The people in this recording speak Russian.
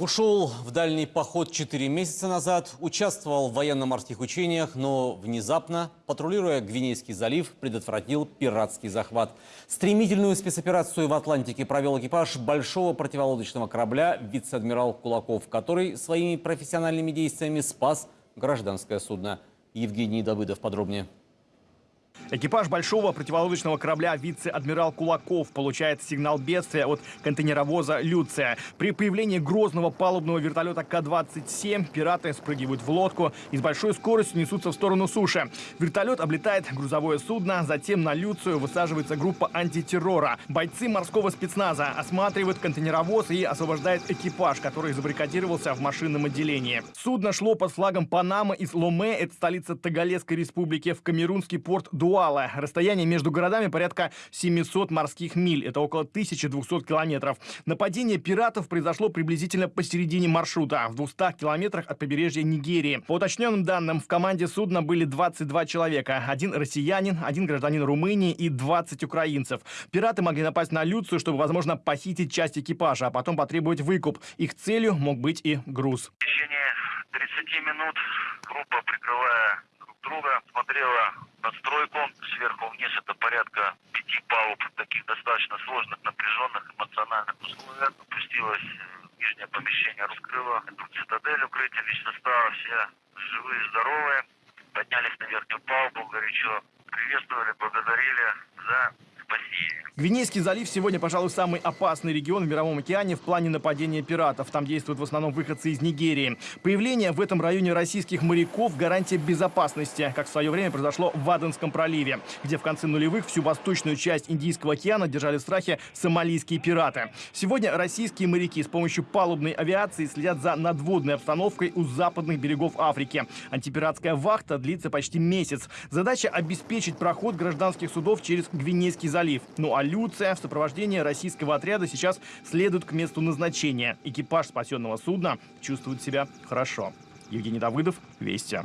Ушел в дальний поход 4 месяца назад, участвовал в военно-морских учениях, но внезапно, патрулируя Гвинейский залив, предотвратил пиратский захват. Стремительную спецоперацию в Атлантике провел экипаж большого противолодочного корабля «Вице-адмирал Кулаков», который своими профессиональными действиями спас гражданское судно. Евгений Давыдов подробнее. Экипаж большого противолодочного корабля вице-адмирал Кулаков получает сигнал бедствия от контейнеровоза «Люция». При появлении грозного палубного вертолета К-27 пираты спрыгивают в лодку и с большой скоростью несутся в сторону суши. Вертолет облетает грузовое судно, затем на «Люцию» высаживается группа антитеррора. Бойцы морского спецназа осматривают контейнеровоз и освобождают экипаж, который забаррикадировался в машинном отделении. Судно шло под флагом Панамы из Ломе, это столица Тагалесской республики, в камерунский порт Дуа Дуала. Расстояние между городами порядка 700 морских миль. Это около 1200 километров. Нападение пиратов произошло приблизительно посередине маршрута, в 200 километрах от побережья Нигерии. По уточненным данным, в команде судна были 22 человека. Один россиянин, один гражданин Румынии и 20 украинцев. Пираты могли напасть на Люцию, чтобы, возможно, похитить часть экипажа, а потом потребовать выкуп. Их целью мог быть и груз. В течение 30 минут группа, прикрывая друг друга, смотрела надстройку. Сверху вниз это порядка пяти палуб, таких достаточно сложных, напряженных, эмоциональных условиях. Опустилась в нижнее помещение, раскрыла эту цитадель укрытия лично стало все живые, здоровые. Поднялись на верхнюю палубу, горячо приветствовали, благодарили за спасение. Гвинейский залив сегодня, пожалуй, самый опасный регион в Мировом океане в плане нападения пиратов. Там действуют в основном выходцы из Нигерии. Появление в этом районе российских моряков – гарантия безопасности, как в свое время произошло в Аденском проливе, где в конце нулевых всю восточную часть Индийского океана держали в страхе сомалийские пираты. Сегодня российские моряки с помощью палубной авиации следят за надводной обстановкой у западных берегов Африки. Антипиратская вахта длится почти месяц. Задача – обеспечить проход гражданских судов через Гвинейский залив. Ну а Люция в сопровождении российского отряда сейчас следует к месту назначения. Экипаж спасенного судна чувствует себя хорошо. Евгений Давыдов, Вести.